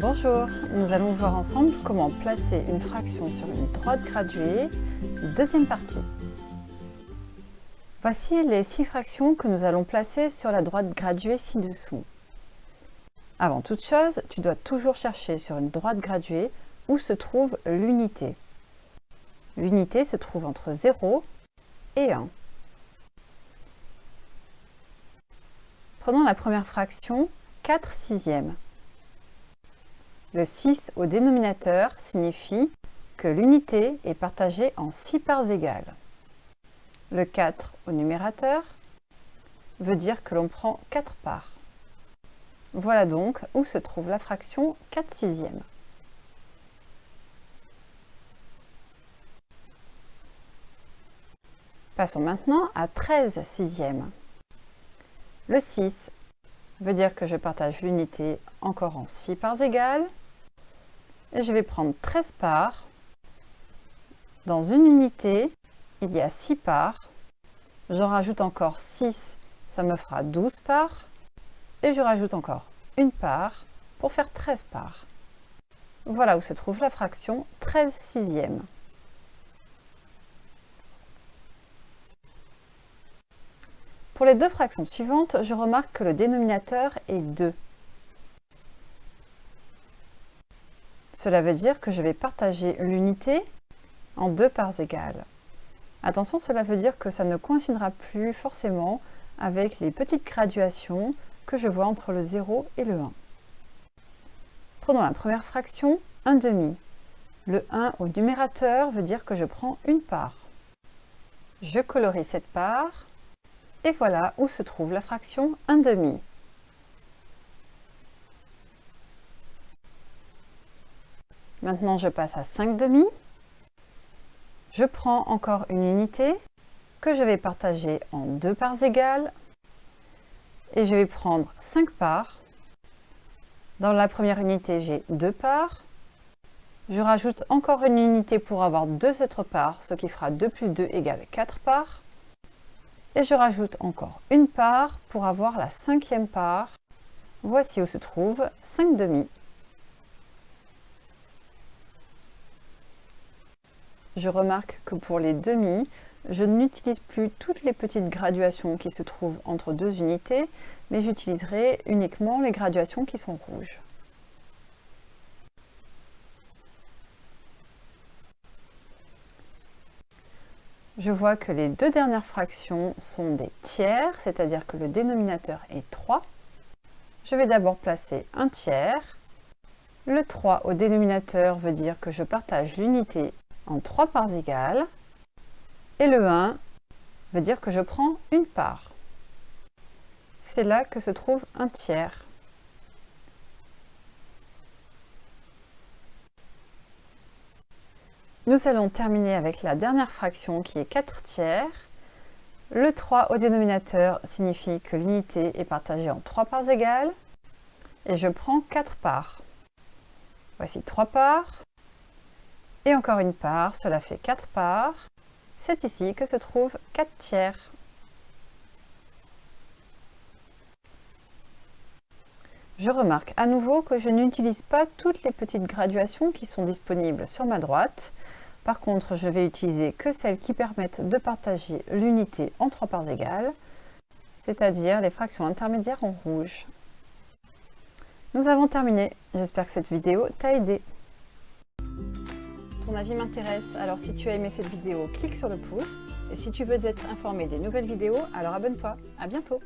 Bonjour, nous allons voir ensemble comment placer une fraction sur une droite graduée, deuxième partie. Voici les six fractions que nous allons placer sur la droite graduée ci-dessous. Avant toute chose, tu dois toujours chercher sur une droite graduée où se trouve l'unité. L'unité se trouve entre 0 et 1. Prenons la première fraction, 4 sixièmes. Le 6 au dénominateur signifie que l'unité est partagée en 6 parts égales. Le 4 au numérateur veut dire que l'on prend 4 parts. Voilà donc où se trouve la fraction 4 sixièmes. Passons maintenant à 13 sixièmes. Le 6 veut dire que je partage l'unité encore en 6 parts égales. Et je vais prendre 13 parts. Dans une unité, il y a 6 parts. J'en rajoute encore 6, ça me fera 12 parts. Et je rajoute encore une part pour faire 13 parts. Voilà où se trouve la fraction 13 sixièmes. Pour les deux fractions suivantes, je remarque que le dénominateur est 2. Cela veut dire que je vais partager l'unité en deux parts égales. Attention, cela veut dire que ça ne coïncidera plus forcément avec les petites graduations que je vois entre le 0 et le 1. Prenons la première fraction, 1 demi. Le 1 au numérateur veut dire que je prends une part. Je colorie cette part et voilà où se trouve la fraction 1 demi. Maintenant, je passe à 5 demi. Je prends encore une unité que je vais partager en deux parts égales. Et je vais prendre 5 parts. Dans la première unité, j'ai deux parts. Je rajoute encore une unité pour avoir deux autres parts, ce qui fera 2 plus 2 égale 4 parts et je rajoute encore une part pour avoir la cinquième part. Voici où se trouve 5 demi. Je remarque que pour les demi, je n'utilise plus toutes les petites graduations qui se trouvent entre deux unités, mais j'utiliserai uniquement les graduations qui sont rouges. je vois que les deux dernières fractions sont des tiers, c'est-à-dire que le dénominateur est 3. Je vais d'abord placer un tiers. Le 3 au dénominateur veut dire que je partage l'unité en 3 parts égales. Et le 1 veut dire que je prends une part. C'est là que se trouve un tiers. Nous allons terminer avec la dernière fraction qui est 4 tiers. Le 3 au dénominateur signifie que l'unité est partagée en 3 parts égales. Et je prends 4 parts. Voici 3 parts. Et encore une part, cela fait 4 parts. C'est ici que se trouve 4 tiers. Je remarque à nouveau que je n'utilise pas toutes les petites graduations qui sont disponibles sur ma droite. Par contre, je vais utiliser que celles qui permettent de partager l'unité en trois parts égales, c'est-à-dire les fractions intermédiaires en rouge. Nous avons terminé. J'espère que cette vidéo t'a aidé. Ton avis m'intéresse, alors si tu as aimé cette vidéo, clique sur le pouce. Et si tu veux être informé des nouvelles vidéos, alors abonne-toi. À bientôt